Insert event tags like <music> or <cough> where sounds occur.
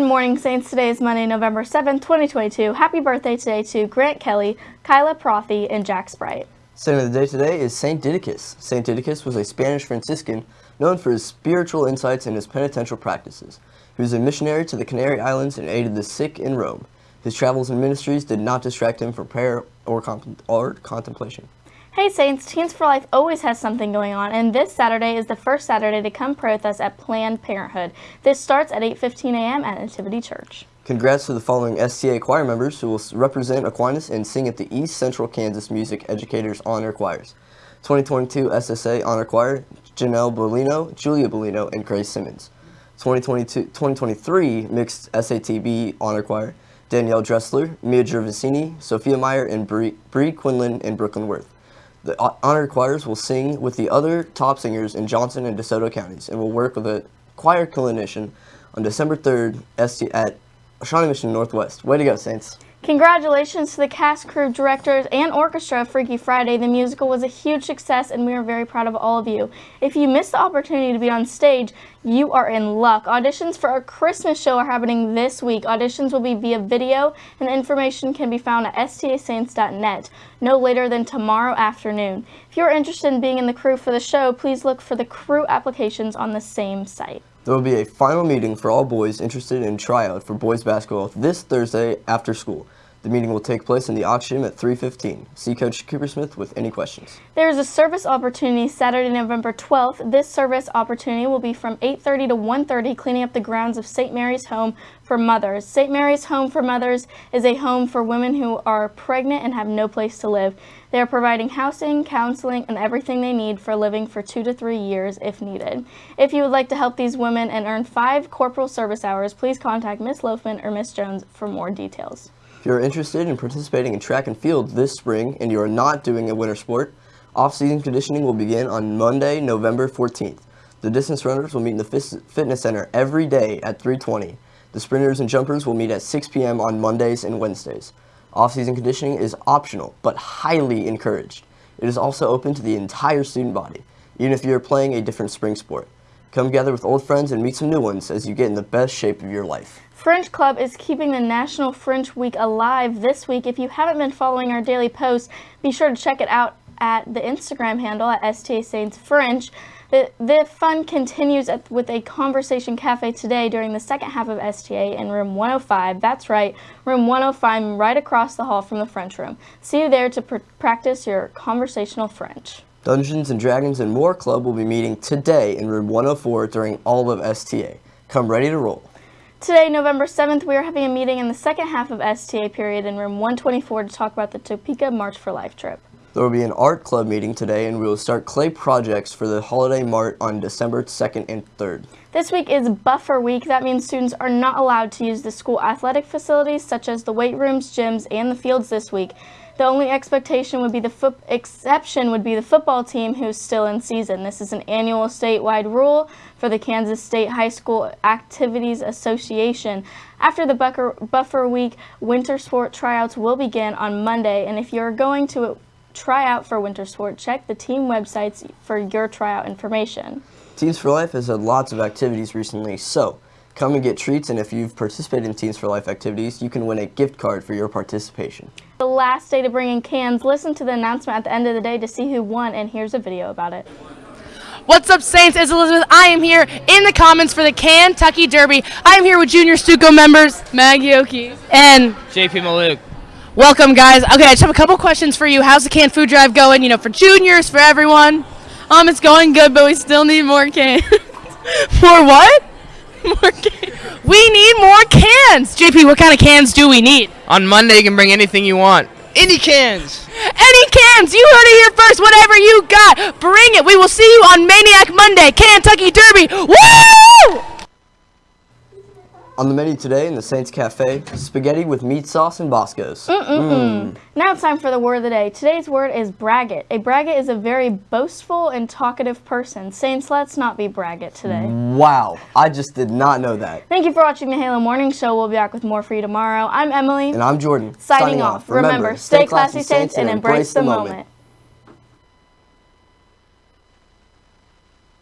morning, Saints. Today is Monday, November 7th, 2022. Happy birthday today to Grant Kelly, Kyla Prothy, and Jack Sprite. Saint of the day today is Saint Didacus. Saint Didacus was a Spanish Franciscan known for his spiritual insights and his penitential practices. He was a missionary to the Canary Islands and aided the sick in Rome. His travels and ministries did not distract him from prayer or, or contemplation. Hey Saints, Teens for Life always has something going on, and this Saturday is the first Saturday to come pray with us at Planned Parenthood. This starts at 8.15 a.m. at Nativity Church. Congrats to the following STA choir members who will represent Aquinas and sing at the East Central Kansas Music Educators Honor Choirs. 2022 SSA Honor Choir, Janelle Bolino, Julia Bolino, and Grace Simmons. 2022, 2023 Mixed SATB Honor Choir, Danielle Dressler, Mia Gervasini, Sophia Meyer, and Bree, Bree Quinlan and Brooklyn Worth. The honored choirs will sing with the other top singers in Johnson and DeSoto counties and will work with a choir clinician on December 3rd at Shawnee Mission Northwest. Way to go, Saints. Congratulations to the cast, crew, directors, and orchestra of Freaky Friday. The musical was a huge success, and we are very proud of all of you. If you missed the opportunity to be on stage, you are in luck. Auditions for our Christmas show are happening this week. Auditions will be via video, and information can be found at stasaints.net no later than tomorrow afternoon. If you're interested in being in the crew for the show, please look for the crew applications on the same site. There will be a final meeting for all boys interested in tryout for boys basketball this Thursday after school. The meeting will take place in the auction at 3.15. See Coach Coopersmith with any questions. There is a service opportunity Saturday, November 12th. This service opportunity will be from 8.30 to 1.30, cleaning up the grounds of St. Mary's Home for Mothers. St. Mary's Home for Mothers is a home for women who are pregnant and have no place to live. They are providing housing, counseling, and everything they need for living for two to three years if needed. If you would like to help these women and earn five corporal service hours, please contact Miss Loafman or Miss Jones for more details. If you're interested in participating in track and field this spring and you are not doing a winter sport, off-season conditioning will begin on Monday, November 14th. The distance runners will meet in the fitness center every day at 320. The sprinters and jumpers will meet at 6 p.m. on Mondays and Wednesdays. Off-season conditioning is optional, but highly encouraged. It is also open to the entire student body, even if you are playing a different spring sport. Come gather with old friends and meet some new ones as you get in the best shape of your life. French Club is keeping the National French Week alive this week. If you haven't been following our daily posts, be sure to check it out at the Instagram handle at STA Saints French. The, the fun continues at, with a conversation cafe today during the second half of STA in room 105. That's right, room 105 right across the hall from the French room. See you there to pr practice your conversational French. Dungeons and Dragons and More Club will be meeting today in room 104 during all of STA. Come ready to roll. Today, November 7th, we are having a meeting in the second half of STA period in room 124 to talk about the Topeka March for Life trip. There will be an art club meeting today and we will start clay projects for the holiday mart on December 2nd and 3rd. This week is buffer week. That means students are not allowed to use the school athletic facilities such as the weight rooms, gyms, and the fields this week. The only expectation would be the exception would be the football team who's still in season. This is an annual statewide rule for the Kansas State High School Activities Association. After the buffer week, winter sport tryouts will begin on Monday, and if you're going to try out for winter sport, check the team websites for your tryout information. Teens for Life has had lots of activities recently, so Come and get treats, and if you've participated in Teens for Life activities, you can win a gift card for your participation. The last day to bring in cans. Listen to the announcement at the end of the day to see who won, and here's a video about it. What's up, Saints? It's Elizabeth. I am here in the Commons for the Kentucky Derby. I am here with Junior Stuco members Maggie Oki and JP Maluk. Welcome, guys. Okay, I just have a couple questions for you. How's the canned food drive going? You know, for juniors, for everyone. Um, it's going good, but we still need more cans. <laughs> more what? More cans. We need more cans. JP, what kind of cans do we need? On Monday, you can bring anything you want. Any cans. Any cans. You heard it here first. Whatever you got, bring it. We will see you on Maniac Monday, Kentucky Derby. Woo! On the menu today in the Saints Cafe, spaghetti with meat sauce and Boscos. Mm -mm -mm. Now it's time for the word of the day. Today's word is braggart. A braggart is a very boastful and talkative person. Saints, let's not be braggart today. Wow, I just did not know that. Thank you for watching the Halo Morning Show. We'll be back with more for you tomorrow. I'm Emily. And I'm Jordan. Signing, Signing off. Remember, stay classy, Saints, and embrace the moment. moment.